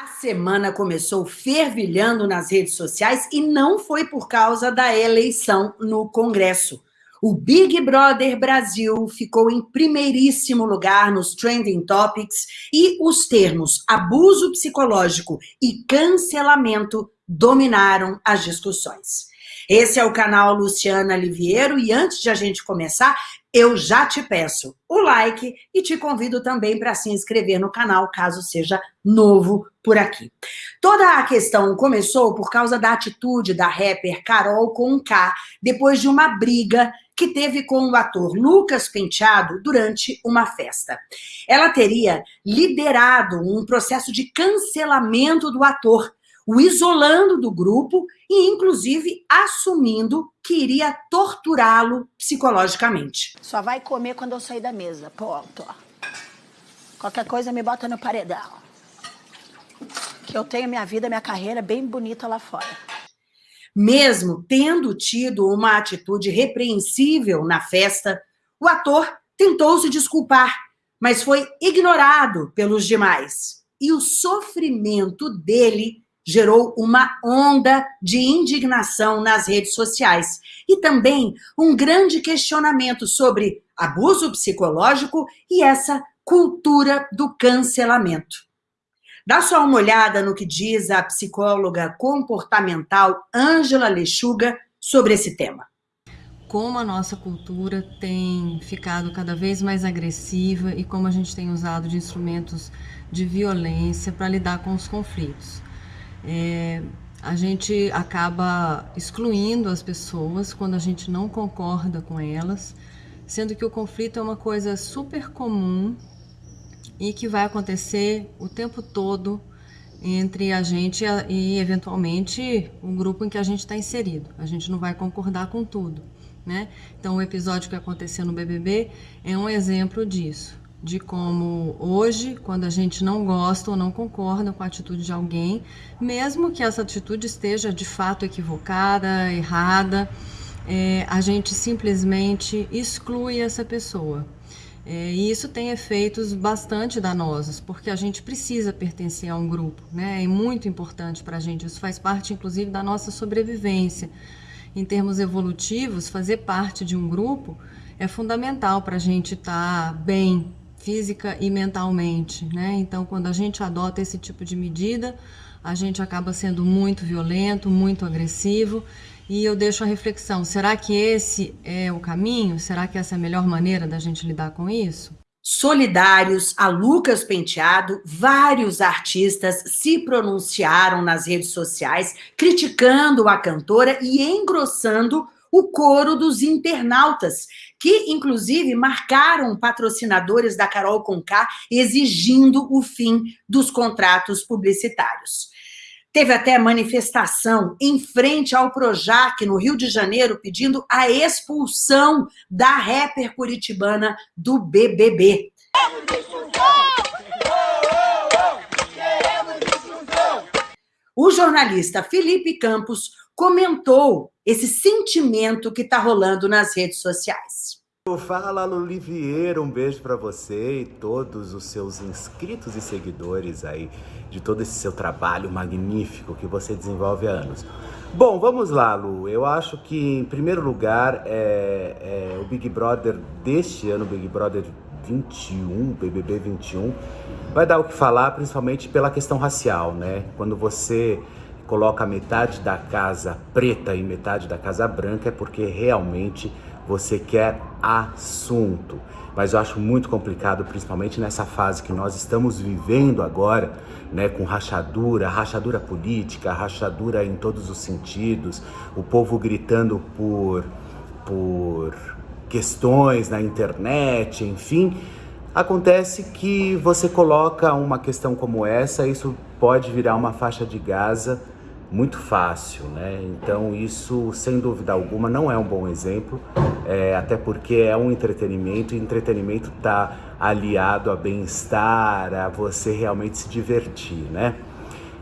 A semana começou fervilhando nas redes sociais e não foi por causa da eleição no Congresso. O Big Brother Brasil ficou em primeiríssimo lugar nos trending topics e os termos abuso psicológico e cancelamento dominaram as discussões. Esse é o canal Luciana Liviero e antes de a gente começar, eu já te peço o like e te convido também para se inscrever no canal, caso seja novo por aqui. Toda a questão começou por causa da atitude da rapper Carol Conká, depois de uma briga que teve com o ator Lucas Penteado durante uma festa. Ela teria liderado um processo de cancelamento do ator, o isolando do grupo e, inclusive, assumindo que iria torturá-lo psicologicamente. Só vai comer quando eu sair da mesa, ponto. Qualquer coisa me bota no paredão. Que eu tenho minha vida, minha carreira bem bonita lá fora. Mesmo tendo tido uma atitude repreensível na festa, o ator tentou se desculpar, mas foi ignorado pelos demais. E o sofrimento dele gerou uma onda de indignação nas redes sociais e também um grande questionamento sobre abuso psicológico e essa cultura do cancelamento. Dá só uma olhada no que diz a psicóloga comportamental Ângela Lechuga sobre esse tema. Como a nossa cultura tem ficado cada vez mais agressiva e como a gente tem usado de instrumentos de violência para lidar com os conflitos é, a gente acaba excluindo as pessoas quando a gente não concorda com elas, sendo que o conflito é uma coisa super comum e que vai acontecer o tempo todo entre a gente e, eventualmente, o grupo em que a gente está inserido. A gente não vai concordar com tudo, né? Então, o episódio que aconteceu no BBB é um exemplo disso de como hoje, quando a gente não gosta ou não concorda com a atitude de alguém, mesmo que essa atitude esteja de fato equivocada, errada, é, a gente simplesmente exclui essa pessoa. É, e isso tem efeitos bastante danosos, porque a gente precisa pertencer a um grupo, né? É muito importante para a gente, isso faz parte, inclusive, da nossa sobrevivência. Em termos evolutivos, fazer parte de um grupo é fundamental para a gente estar tá bem, física e mentalmente, né? Então, quando a gente adota esse tipo de medida, a gente acaba sendo muito violento, muito agressivo. E eu deixo a reflexão: será que esse é o caminho? Será que essa é a melhor maneira da gente lidar com isso? Solidários a Lucas Penteado, vários artistas se pronunciaram nas redes sociais criticando a cantora e engrossando o coro dos internautas, que inclusive marcaram patrocinadores da Carol Conká exigindo o fim dos contratos publicitários. Teve até manifestação em frente ao Projac, no Rio de Janeiro, pedindo a expulsão da rapper curitibana do BBB. O jornalista Felipe Campos comentou esse sentimento que está rolando nas redes sociais. Fala Lulivieiro, um beijo para você e todos os seus inscritos e seguidores aí de todo esse seu trabalho magnífico que você desenvolve há anos. Bom, vamos lá, Lu. Eu acho que, em primeiro lugar, é, é o Big Brother deste ano, Big Brother 21, BBB 21, vai dar o que falar, principalmente pela questão racial, né? Quando você coloca metade da casa preta e metade da casa branca é porque realmente você quer assunto. Mas eu acho muito complicado, principalmente nessa fase que nós estamos vivendo agora, né, com rachadura, rachadura política, rachadura em todos os sentidos, o povo gritando por, por questões na internet, enfim. Acontece que você coloca uma questão como essa, isso pode virar uma faixa de Gaza muito fácil, né? Então isso, sem dúvida alguma, não é um bom exemplo, é, até porque é um entretenimento e entretenimento está aliado a bem-estar, a você realmente se divertir, né?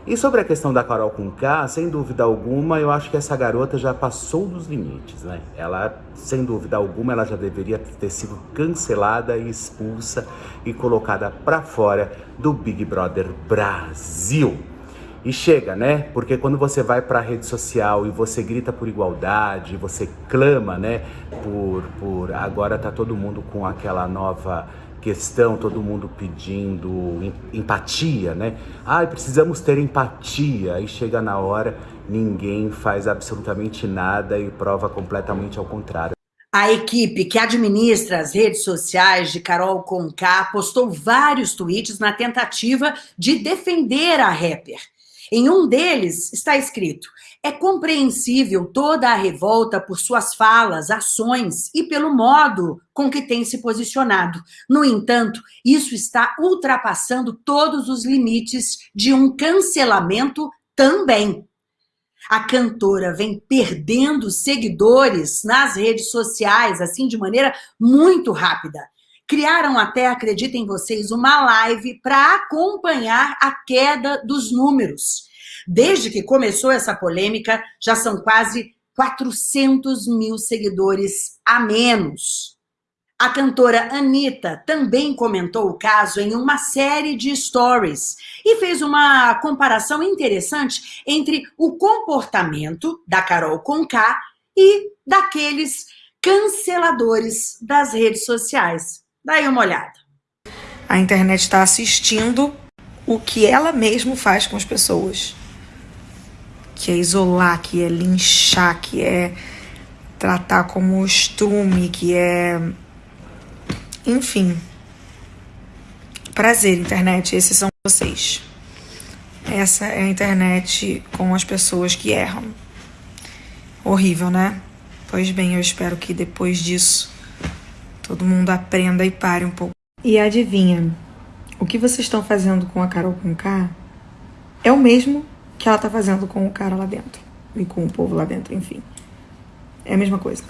E sobre a questão da Carol com K, sem dúvida alguma, eu acho que essa garota já passou dos limites, né? Ela, sem dúvida alguma, ela já deveria ter sido cancelada e expulsa e colocada para fora do Big Brother Brasil. E chega, né? Porque quando você vai para a rede social e você grita por igualdade, você clama, né? Por, por agora tá todo mundo com aquela nova questão, todo mundo pedindo empatia, né? Ah, precisamos ter empatia. E chega na hora, ninguém faz absolutamente nada e prova completamente ao contrário. A equipe que administra as redes sociais de Carol Conká postou vários tweets na tentativa de defender a rapper. Em um deles está escrito: é compreensível toda a revolta por suas falas, ações e pelo modo com que tem se posicionado. No entanto, isso está ultrapassando todos os limites de um cancelamento também. A cantora vem perdendo seguidores nas redes sociais, assim, de maneira muito rápida. Criaram até, acreditem vocês, uma live para acompanhar a queda dos números. Desde que começou essa polêmica, já são quase 400 mil seguidores a menos. A cantora Anitta também comentou o caso em uma série de stories e fez uma comparação interessante entre o comportamento da Carol Conká e daqueles canceladores das redes sociais. Daí uma olhada. A internet está assistindo o que ela mesma faz com as pessoas que é isolar, que é linchar, que é tratar como estrume, que é. Enfim. Prazer, internet, esses são vocês. Essa é a internet com as pessoas que erram. Horrível, né? Pois bem, eu espero que depois disso todo mundo aprenda e pare um pouco. E adivinha, o que vocês estão fazendo com a Carol com K é o mesmo que ela tá fazendo com o cara lá dentro. E com o povo lá dentro, enfim. É a mesma coisa.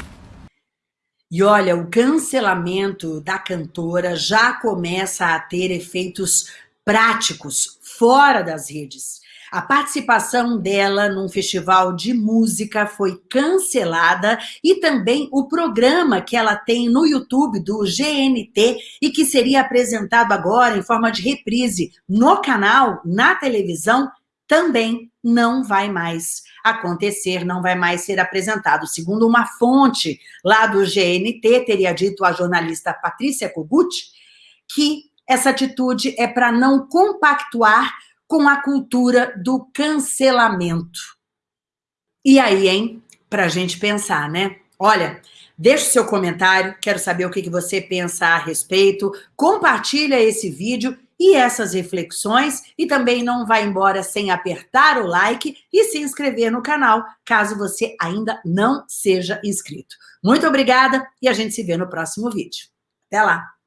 E olha, o cancelamento da cantora já começa a ter efeitos práticos fora das redes. A participação dela num festival de música foi cancelada e também o programa que ela tem no YouTube do GNT e que seria apresentado agora em forma de reprise no canal, na televisão, também não vai mais acontecer, não vai mais ser apresentado. Segundo uma fonte lá do GNT, teria dito a jornalista Patrícia Kogut, que essa atitude é para não compactuar com a cultura do cancelamento. E aí, hein? Para a gente pensar, né? Olha, deixe seu comentário, quero saber o que você pensa a respeito, compartilha esse vídeo e essas reflexões e também não vá embora sem apertar o like e se inscrever no canal, caso você ainda não seja inscrito. Muito obrigada e a gente se vê no próximo vídeo. Até lá!